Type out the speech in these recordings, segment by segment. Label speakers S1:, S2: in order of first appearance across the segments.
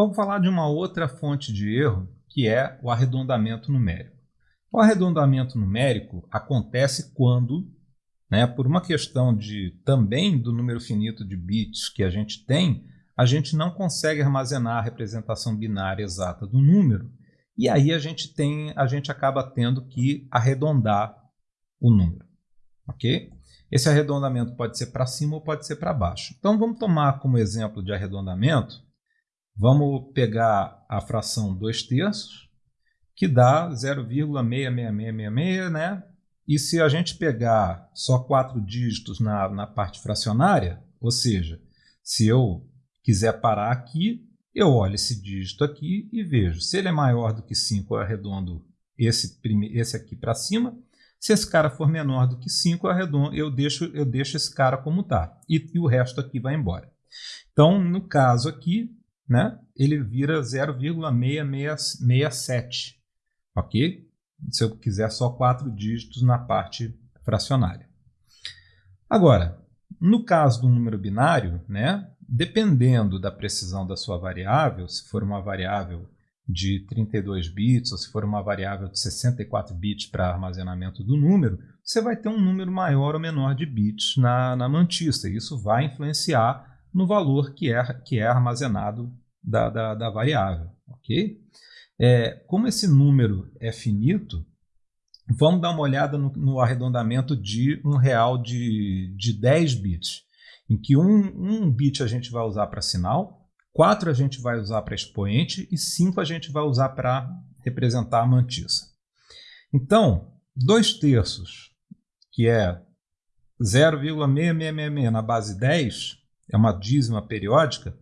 S1: Vamos falar de uma outra fonte de erro, que é o arredondamento numérico. O arredondamento numérico acontece quando, né, por uma questão de também do número finito de bits que a gente tem, a gente não consegue armazenar a representação binária exata do número, e aí a gente tem, a gente acaba tendo que arredondar o número, ok? Esse arredondamento pode ser para cima ou pode ser para baixo. Então vamos tomar como exemplo de arredondamento, vamos pegar a fração 2 terços, que dá 0,66666, né? E se a gente pegar só quatro dígitos na, na parte fracionária, ou seja, se eu quiser parar aqui, eu olho esse dígito aqui e vejo. Se ele é maior do que 5, eu arredondo esse, esse aqui para cima. Se esse cara for menor do que 5, eu, eu, deixo, eu deixo esse cara como está. E, e o resto aqui vai embora. Então, no caso aqui, né, ele vira 0,667 ok? Se eu quiser só quatro dígitos na parte fracionária. Agora, no caso do número binário, né, dependendo da precisão da sua variável, se for uma variável de 32 bits ou se for uma variável de 64 bits para armazenamento do número, você vai ter um número maior ou menor de bits na, na mantista. Isso vai influenciar no valor que é, que é armazenado da, da, da variável. ok? É, como esse número é finito, vamos dar uma olhada no, no arredondamento de um real de, de 10 bits, em que um, um bit a gente vai usar para sinal, 4 a gente vai usar para expoente e 5 a gente vai usar para representar a mantissa. Então, 2 terços, que é 0,6666 na base 10, é uma dízima periódica,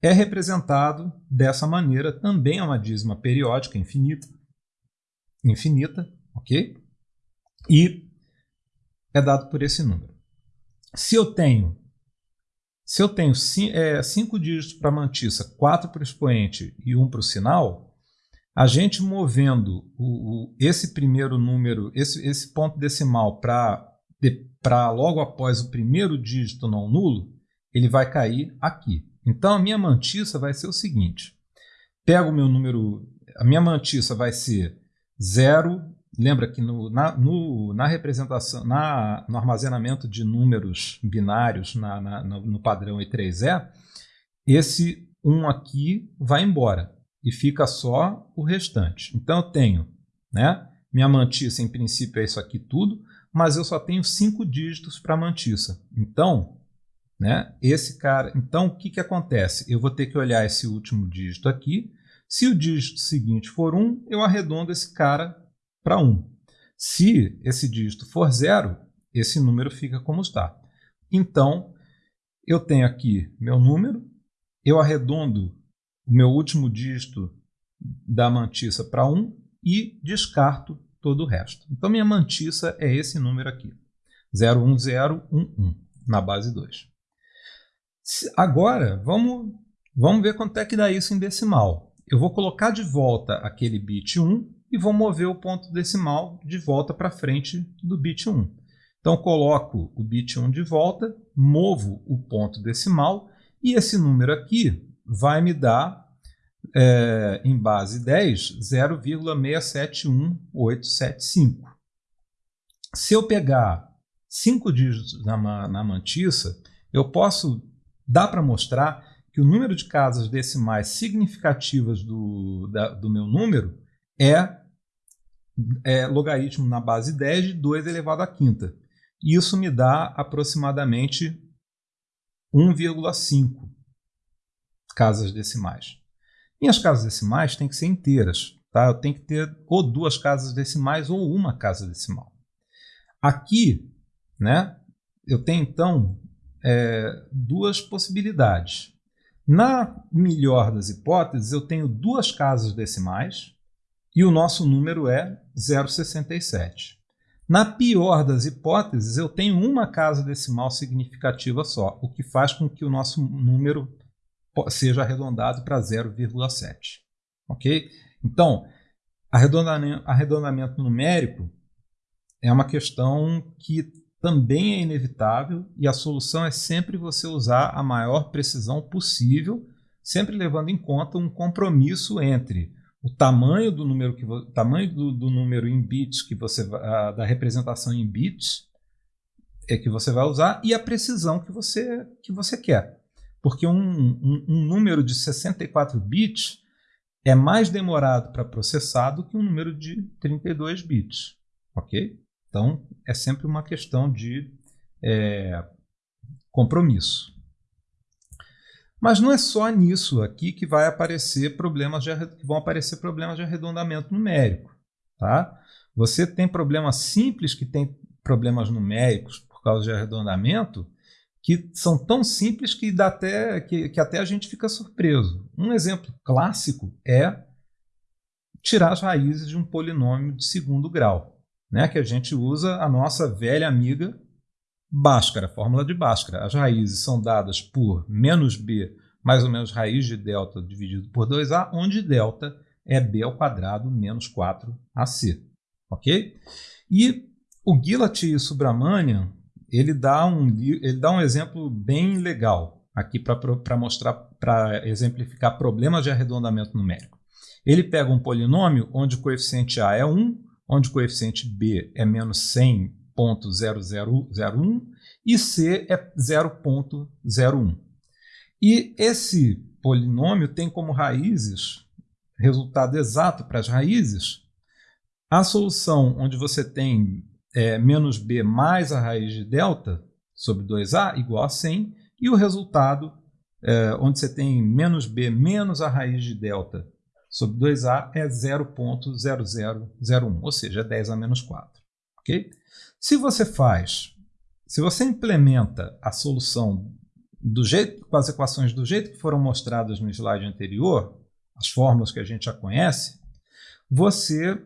S1: é representado dessa maneira, também é uma dízima periódica infinita, infinita, ok? E é dado por esse número. Se eu tenho se eu tenho é, cinco dígitos para a mantissa, quatro para o expoente e um para o sinal, a gente movendo o, o, esse primeiro número, esse, esse ponto decimal para logo após o primeiro dígito não nulo, ele vai cair aqui. Então a minha mantissa vai ser o seguinte: pego o meu número, a minha mantissa vai ser 0. Lembra que no, na, no, na representação, na, no armazenamento de números binários na, na, no, padrão E3E, esse 1 aqui vai embora e fica só o restante. Então eu tenho, né? Minha mantissa em princípio é isso aqui tudo, mas eu só tenho cinco dígitos para mantissa. Então né? Esse cara, então o que, que acontece? Eu vou ter que olhar esse último dígito aqui. Se o dígito seguinte for 1, eu arredondo esse cara para 1. Se esse dígito for 0, esse número fica como está. Então, eu tenho aqui meu número, eu arredondo o meu último dígito da mantissa para 1 e descarto todo o resto. Então, minha mantissa é esse número aqui, 01011, na base 2. Agora, vamos, vamos ver quanto é que dá isso em decimal. Eu vou colocar de volta aquele bit 1 e vou mover o ponto decimal de volta para frente do bit 1. Então, coloco o bit 1 de volta, movo o ponto decimal e esse número aqui vai me dar, é, em base 10, 0,671875. Se eu pegar 5 dígitos na, na mantissa, eu posso dá para mostrar que o número de casas decimais significativas do, da, do meu número é, é, logaritmo na base 10 de 2 elevado à quinta. Isso me dá aproximadamente 1,5 casas decimais. Minhas casas decimais têm que ser inteiras. Tá? Eu tenho que ter ou duas casas decimais ou uma casa decimal. Aqui, né, eu tenho então é, duas possibilidades. Na melhor das hipóteses, eu tenho duas casas decimais e o nosso número é 0,67. Na pior das hipóteses, eu tenho uma casa decimal significativa só, o que faz com que o nosso número seja arredondado para 0,7. Ok? Então, arredondamento, arredondamento numérico é uma questão que também é inevitável e a solução é sempre você usar a maior precisão possível sempre levando em conta um compromisso entre o tamanho do número que tamanho do, do, número em bits que você a, da representação em bits é que você vai usar e a precisão que você que você quer. Porque um, um, um número de 64 bits é mais demorado para processar do que um número de 32 bits ok então é sempre uma questão de é, compromisso mas não é só nisso aqui que vai aparecer problemas de, vão aparecer problemas de arredondamento numérico. Tá? Você tem problemas simples que tem problemas numéricos por causa de arredondamento que são tão simples que, dá até, que, que até a gente fica surpreso. Um exemplo clássico é tirar as raízes de um polinômio de segundo grau, né? que a gente usa a nossa velha amiga Bhaskara, fórmula de Bhaskara. As raízes são dadas por menos b mais ou menos raiz de delta dividido por 2a, onde delta é b ao quadrado menos 4ac. Ok? E o Gillat Subramanian ele dá um, ele dá um exemplo bem legal aqui para mostrar, para exemplificar problemas de arredondamento numérico. Ele pega um polinômio onde o coeficiente a é 1, onde o coeficiente b é menos 100 0.0001 e C é 0.01. E esse polinômio tem como raízes, resultado exato para as raízes, a solução onde você tem é, menos b mais a raiz de delta sobre 2a igual a 100, e o resultado é, onde você tem menos b menos a raiz de delta sobre 2a é 0.0001, ou seja, 10 a menos 4. Okay? Se você faz, se você implementa a solução do jeito, com as equações do jeito que foram mostradas no slide anterior, as fórmulas que a gente já conhece, você,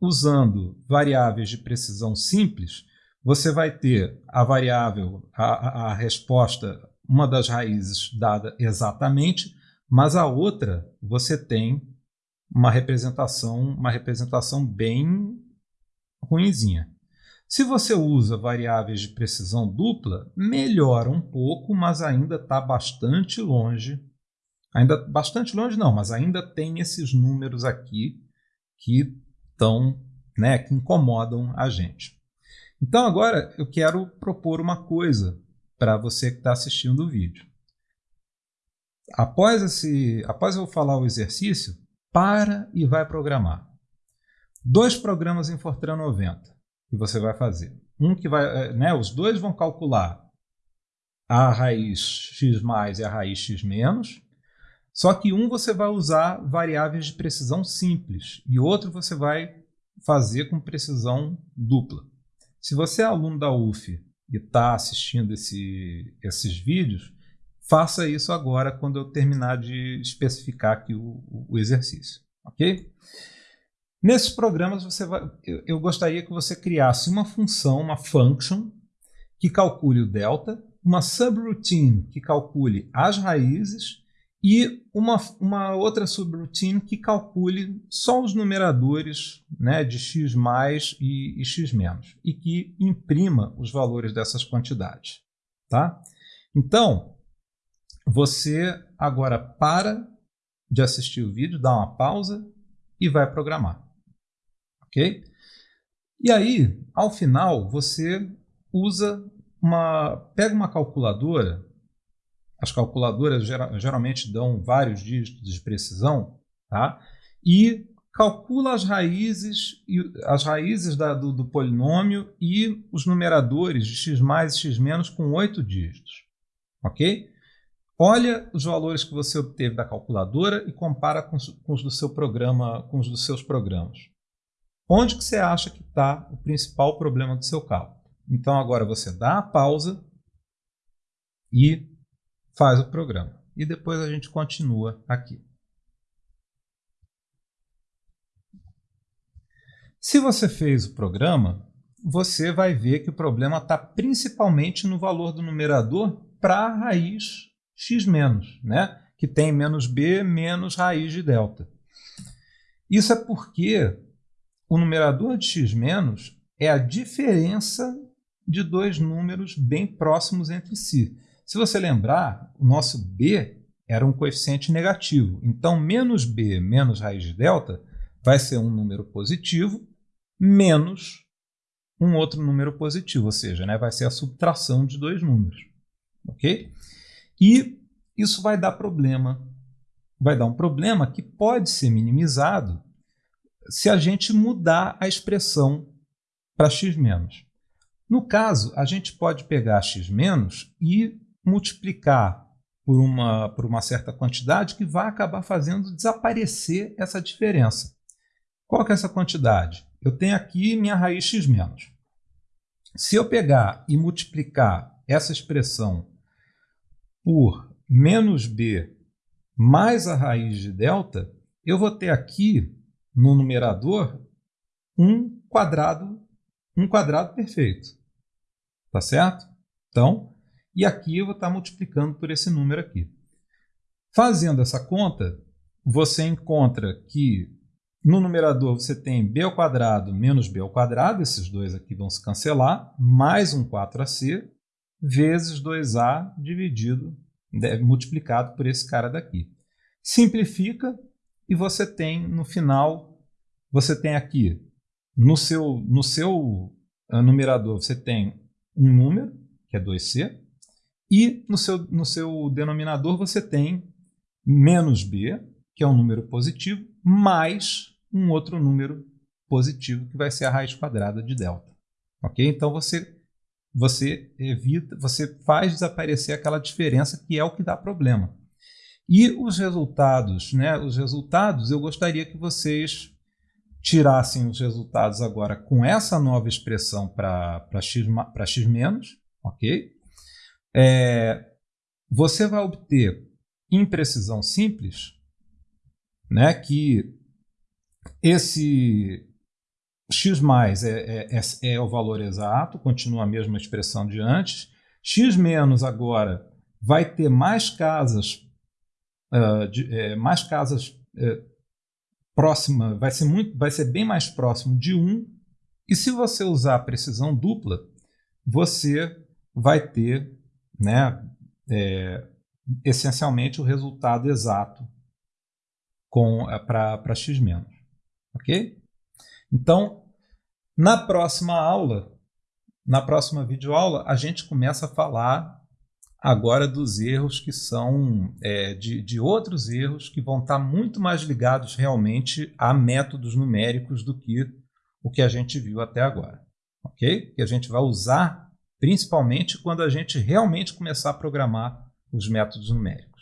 S1: usando variáveis de precisão simples, você vai ter a variável, a, a resposta, uma das raízes dada exatamente, mas a outra você tem uma representação, uma representação bem ruinzinha. Se você usa variáveis de precisão dupla, melhora um pouco, mas ainda está bastante longe. Ainda bastante longe não, mas ainda tem esses números aqui que estão, né, que incomodam a gente. Então agora eu quero propor uma coisa para você que está assistindo o vídeo. Após, esse, após eu falar o exercício, para e vai programar. Dois programas em Fortran 90 que você vai fazer. Um que vai, eh, né, os dois vão calcular a raiz x mais e a raiz x menos, só que um você vai usar variáveis de precisão simples e outro você vai fazer com precisão dupla. Se você é aluno da UF e está assistindo esse, esses vídeos, faça isso agora quando eu terminar de especificar aqui o, o exercício, ok? Nesses programas, você vai, eu, eu gostaria que você criasse uma função, uma function, que calcule o delta, uma subroutine que calcule as raízes e uma, uma outra subroutine que calcule só os numeradores né, de x mais e, e x menos e que imprima os valores dessas quantidades. Tá? Então, você agora para de assistir o vídeo, dá uma pausa e vai programar ok? E aí, ao final, você usa uma, pega uma calculadora, as calculadoras geralmente dão vários dígitos de precisão, tá? E calcula as raízes, as raízes da, do, do, polinômio e os numeradores de x mais e x menos com oito dígitos, ok? Olha os valores que você obteve da calculadora e compara com, com os do seu programa, com os dos seus programas. Onde que você acha que está o principal problema do seu cálculo? Então agora você dá a pausa e faz o programa. E depois a gente continua aqui. Se você fez o programa, você vai ver que o problema está principalmente no valor do numerador para a raiz x menos, né? que tem menos b menos raiz de delta. Isso é porque o numerador de x menos é a diferença de dois números bem próximos entre si. Se você lembrar, o nosso b era um coeficiente negativo. Então, menos b menos raiz de delta vai ser um número positivo menos um outro número positivo, ou seja, né, vai ser a subtração de dois números. Ok? E isso vai dar problema. Vai dar um problema que pode ser minimizado se a gente mudar a expressão para x menos. No caso, a gente pode pegar x menos e multiplicar por uma, por uma certa quantidade que vai acabar fazendo desaparecer essa diferença. Qual que é essa quantidade? Eu tenho aqui minha raiz x menos. Se eu pegar e multiplicar essa expressão por menos b mais a raiz de delta, eu vou ter aqui no numerador um quadrado, um quadrado perfeito. Tá certo? Então, e aqui eu vou estar multiplicando por esse número aqui. Fazendo essa conta, você encontra que no numerador você tem b ao quadrado menos b ao quadrado, esses dois aqui vão se cancelar, mais um 4ac, vezes 2a dividido, multiplicado por esse cara daqui. Simplifica e você tem no final, você tem aqui, no seu, no seu ah, numerador você tem um número, que é 2c, e no seu, no seu denominador você tem menos b, que é um número positivo, mais um outro número positivo, que vai ser a raiz quadrada de delta. Ok? Então você, você evita, você faz desaparecer aquela diferença que é o que dá problema. E os resultados, né? Os resultados, eu gostaria que vocês tirassem os resultados agora com essa nova expressão para x, x menos, ok? É, você vai obter imprecisão simples, né, que esse x mais é, é, é, é, o valor exato, continua a mesma expressão de antes. x menos agora vai ter mais casas, uh, de, é, mais casas uh, próxima, vai ser, muito, vai ser bem mais próximo de 1. E se você usar a precisão dupla, você vai ter né, é, essencialmente o resultado exato para x menos. Ok? Então, na próxima aula, na próxima videoaula, a gente começa a falar agora dos erros que são é, de, de outros erros que vão estar muito mais ligados realmente a métodos numéricos do que o que a gente viu até agora. Ok? Que a gente vai usar principalmente quando a gente realmente começar a programar os métodos numéricos.